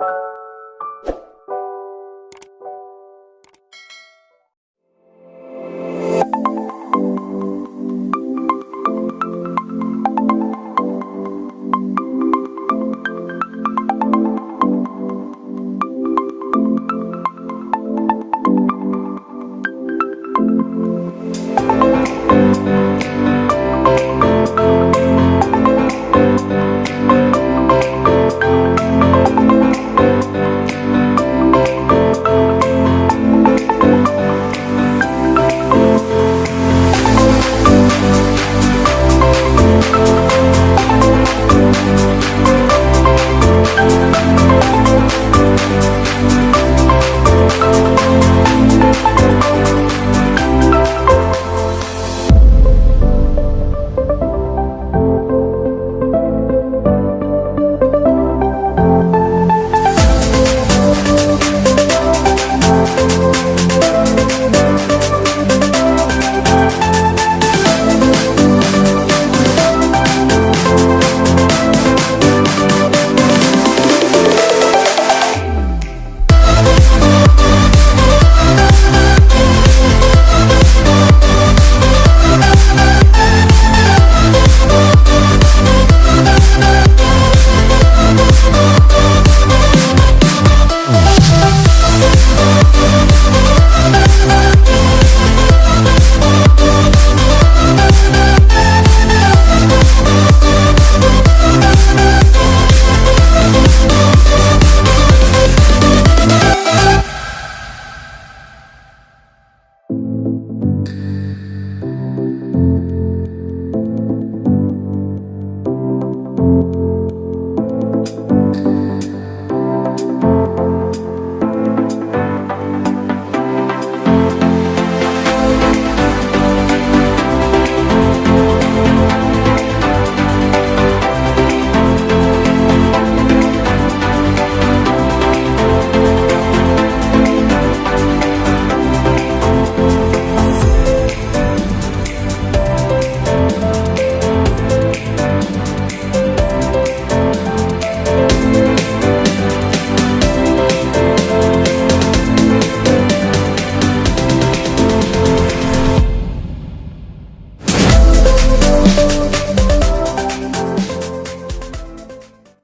you